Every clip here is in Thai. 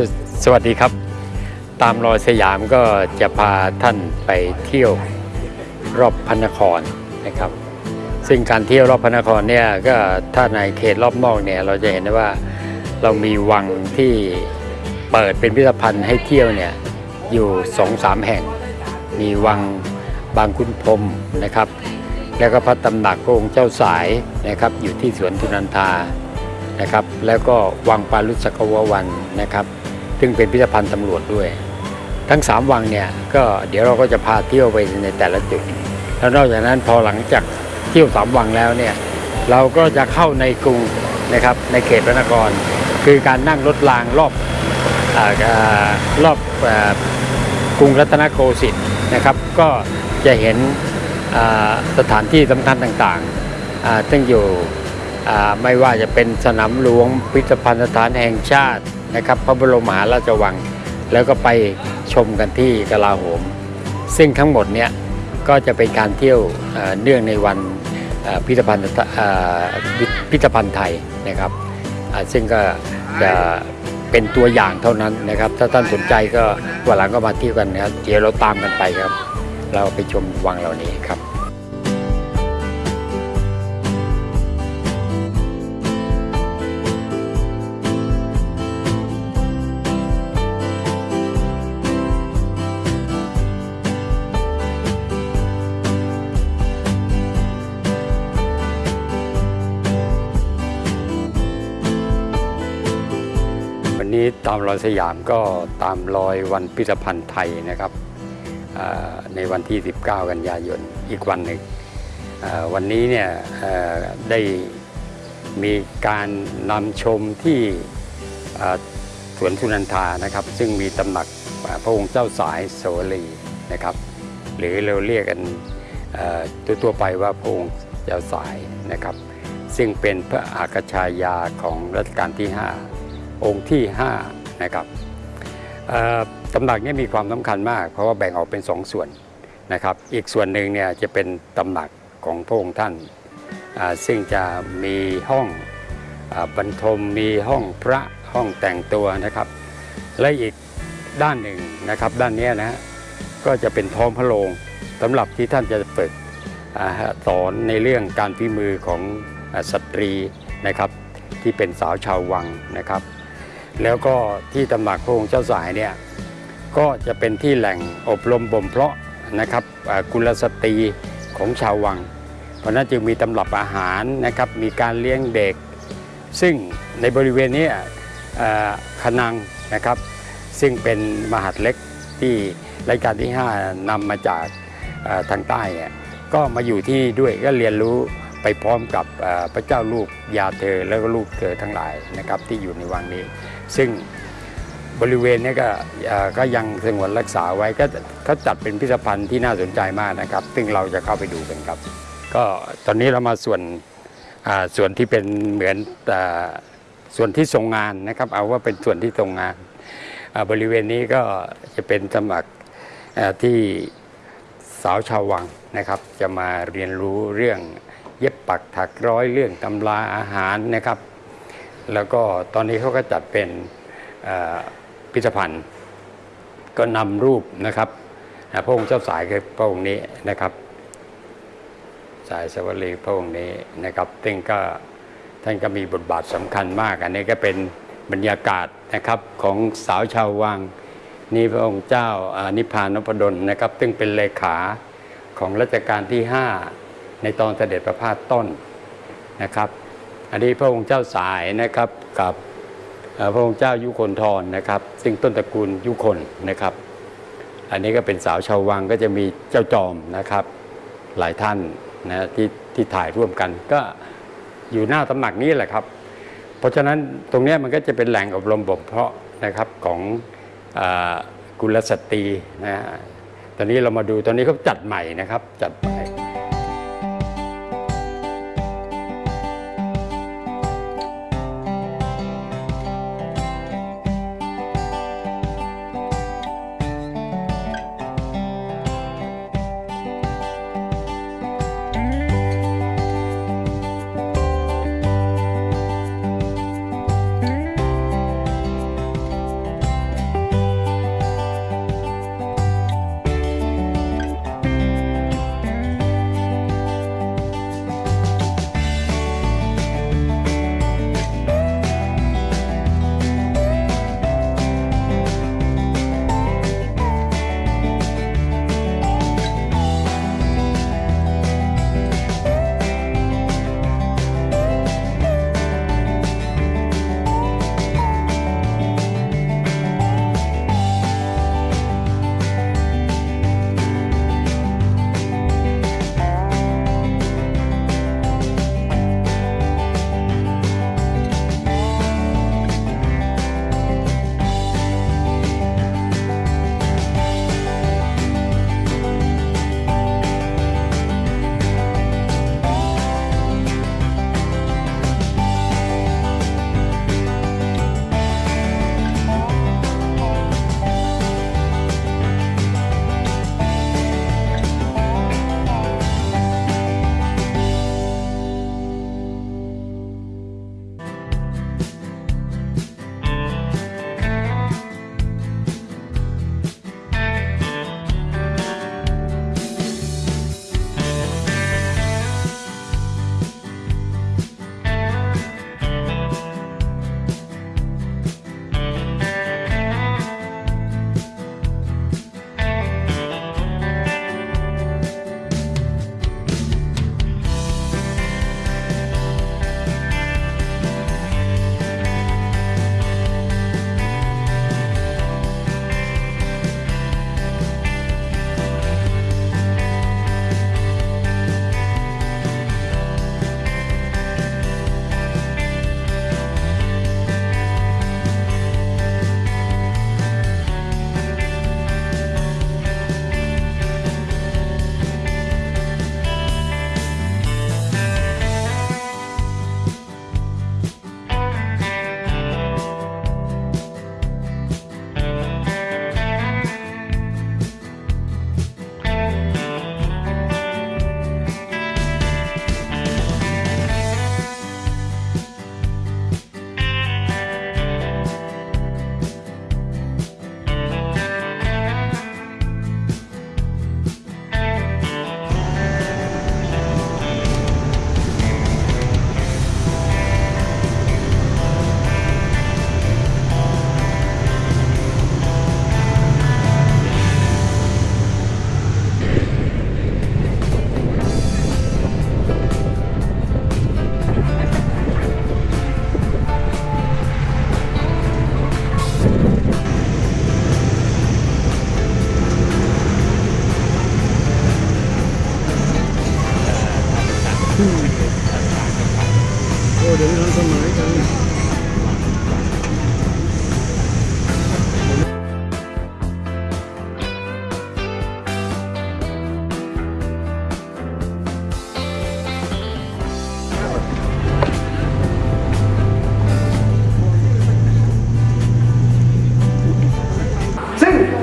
สสวัสดีครับ ตามรอยสยามก็จะพาท่านไปเที่ยวรอบพระนครนะครับ ซึ่งการเที่ยวรอบพระนครเนี่ยก็ถ้าในเขตรอบนอกเนี่ยเราจะเห็นได้ว่าเรามีวังที่เปิดเป็นพิพิธภัณฑ์ให้เที่ยวเนี่ยอยู่สองสามแห่ง มีวังบางคุณพรมนะครับ แล้วก็พระตำหนักพระองค์เจ้าสายนะครับอยู่ที่สวนทุนันทานะครับ แล้วก็วังปารุสกววันนะครับ ซึ่งเป็นพิพิธภัณฑ์ตำรวจด้วย ทั้ง 3 วังเนี่ยก็เดี๋ยวเราก็จะพาเที่ยวไปในแต่ละจุด แล้วนอกจากนั้นพอหลังจากเที่ยวสามวังแล้วเนี่ยเราก็จะเข้าในกรุงนะครับในเขตพระนคร คือการนั่งรถรางรอบออรอบอ่ากรุงรัตนโกสินทร์นะครับ ก็จะเห็นสถานที่สำคัญต่างๆอ่าซึ่งอยู่ไม่ว่าจะเป็นสนามหลวงพิพิธภัณฑ์สถานแห่งชาติ นะครับ พระบรมมหาราชวัง แล้วก็ไปชมกันที่กลาโหม ซึ่งทั้งหมดเนี่ยก็จะเป็นการเที่ยวเเนื่องในวันพิพิธภัณฑ์พิพิธภัณฑ์ไทยนะครับซึ่งก็จะเป็นตัวอย่างเท่านั้นนะครับ ถ้าท่านสนใจก็วันหลังก็มาเที่ยวกันนะครับเดี๋ยวเราตามกันไปครับ เราไปชมวังเหล่านี้ครับ นี้ตามรอยสยามก็ตามรอยวันพิพิธภัณฑ์ไทยนะครับในวันที่ 19 กันยายนอีกวันหนึ่งวันนี้เนี่ยได้มีการนำชมที่สวนสุนันทานะครับ ซึ่งมีตำหนักพระองค์เจ้าสายโสรีนะครับ หรือเราเรียกกันเอ่อทั่วไปว่าพระองค์เจ้าสายนะครับ ซึ่งเป็นพระอากชายาของรัชกาลที่ 5 องค์ที่5นะครับตำหนักนี้มีความสำคัญมาก เพราะว่าแบ่งออกเป็น 2 ส่วนนะครับ อีกส่วนหนึ่งเนี่ยจะเป็นตำหนักของพระองค์ท่าน ซึ่งจะมีห้องอบรรทมมีห้องพระห้องแต่งตัวนะครับ และอีกด้านหนึ่งนะครับด้านนี้นะก็จะเป็นท้องพระโรงสำหรับที่ท่านจะฝึกสอนในเรื่องการพิมือของอสตรีนะครับ ที่เป็นสาวชาววังนะครับ แล้วก็ที่ตำหนักพระองค์เจ้าสายเนี่ยก็จะเป็นที่แหล่งอบรมบ่มเพาะนะครับกุลสตรีของชาววัง เพราะนั้นจึงมีตำรับอาหารนะครับมีการเลี้ยงเด็ก ซึ่งในบริเวณนี้ขนังนะครับ ซึ่งเป็นมหาดเล็กที่รายการที่ 5นำมาจากทางใต้ก็มาอยู่ที่ด้วยก็เรียนรู้ ไปพร้อมกับพระเจ้าลูกยาเธอแล้วก็ลูกเธอทั้งหลายนะครับที่อยู่ในวังนี้ ซึ่งบริเวณนี้ก็ก็ยังสงวนรักษาไว้ก็เขาจัดเป็นพิพิธภัณฑ์ที่น่าสนใจมากนะครับ ซึ่งเราจะเข้าไปดูกันครับ ก็ตอนนี้เรามาส่วนส่วนที่เป็นเหมือนส่วนที่ทรงงานนะครับ เอาว่าเป็นส่วนที่ทรงงานบริเวณนี้ก็จะเป็นสมัครที่สาวชาววังนะครับ จะมาเรียนรู้เรื่อง เย็บปักถักร้อยเรื่องตำราอาหารนะครับ แล้วก็ตอนนี้เขาก็จัดเป็นพิพิธภัณฑ์ก็นำรูปนะครับพระองค์เจ้าสายคือพระองค์นี้นะครับสายสวรีพระองค์นี้นะครับซึ่งก็ท่านก็มีบทบาทสำคัญมาก อันนี้ก็เป็นบรรยากาศนะครับของสาวชาววังนี่พระองค์เจ้าอ่านิพพานนพดลนะครับ ซึ่งเป็นเลขาของรัชกาลที่ 5 ในตอนเสด็จประพาสต้นนะครับ อันนี้พระองค์เจ้าสายนะครับกับพระองค์เจ้ายุคนทรนะครับ ซึ่งต้นตระกูลยุคนนะครับ อันนี้ก็เป็นสาวชาววังก็จะมีเจ้าจอมนะครับ หลายท่านนะที่ที่ถ่ายร่วมกันก็อยู่หน้าตำหนักนี้แหละครับ เพราะฉะนั้นตรงนี้มันก็จะเป็นแหล่งอบรมบ่มเพาะนะครับของอกุลสตรีนะฮะตอนนี้เรามาดูตอนนี้เขาจัดใหม่นะครับจัดใหม่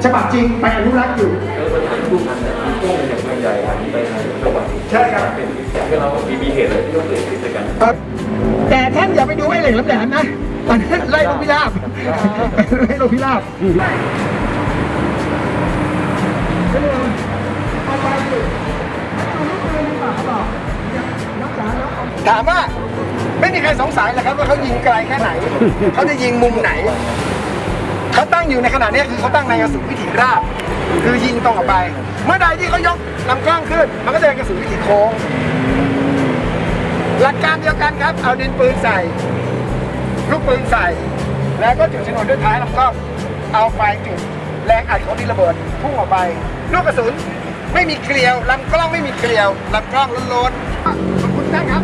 ฉบับจริงไปอนุรักษ์อยู่แล้วมันเป็นรูปนั้นเนี่ยมีกล้องอย่างเมืองใหญ่อันนี้ไปทางจังหวัดใช่ครับเป็นก็เรามีมีเหตุอะไรที่ต้องเกิดขึ้นด้วยกันครับแต่ท่านอย่าไปดูไอ้เหล็กแหลมๆนะอันนั้นไล่ลงพิราบไล่ลงพิราบถามว่าไม่มีใครสงสัยหรอกครับว่าเขายิงไกลแค่ไหน เขาจะยิงมุมไหนเขาตั้ง อยู่ในขณะนี้คือเขาตั้งในกระสุนวิถีราบ คือยิงตรงออกไป เมื่อใดที่เขายกลำกล้องขึ้น มันก็จะเป็นกระสุนวิถีโค้ง หลักการเดียวกันครับ เอาดินปืนใส่ลูกปืนใส่ แล้วก็จุดชนวนด้วยท้ายลำกล้อง เอาไฟจุดแรงอัดของดินระเบิดพุ่งออกไปลูกกระสุนไม่มีเกลียวลำกล้องไม่มีเกลียวลำกล้องล้นๆขอบคุณท่านครับ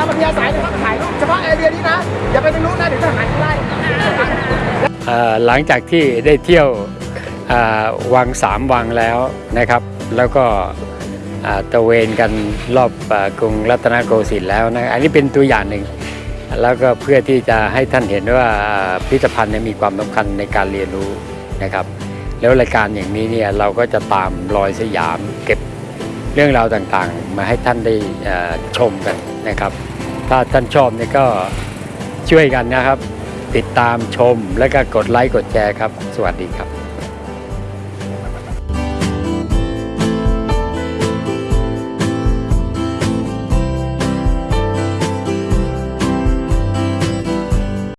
ามปัญญาสายนะครับถ่ายรูปเฉพาะแอเรียนี้นะ อย่าไปตรงนู้นะเดี๋ยวทหารไล่เอ่หลังจากที่ได้เที่ยววังสามวังแล้วนะครับ แล้วก็ตระเวนกันรอบอกรุงรัตนโกสินทร์แล้วนะอันนี้เป็นตัวอย่างหนึ่ง แล้วก็เพื่อที่จะให้ท่านเห็นว่าพิพิธภัณฑ์มีความสำคัญในการเรียนรู้นะครับ แล้วรายการอย่างนี้เนี่ยเราก็จะตามรอยสยามเก็บเรื่องราวต่างๆ มาให้ท่านได้ชมกัน นะครับ ถ้าท่านชอบเนี่ยก็ช่วยกันนะครับ ติดตามชมและก็กดไลค์กดแชร์ครับ สวัสดีครับ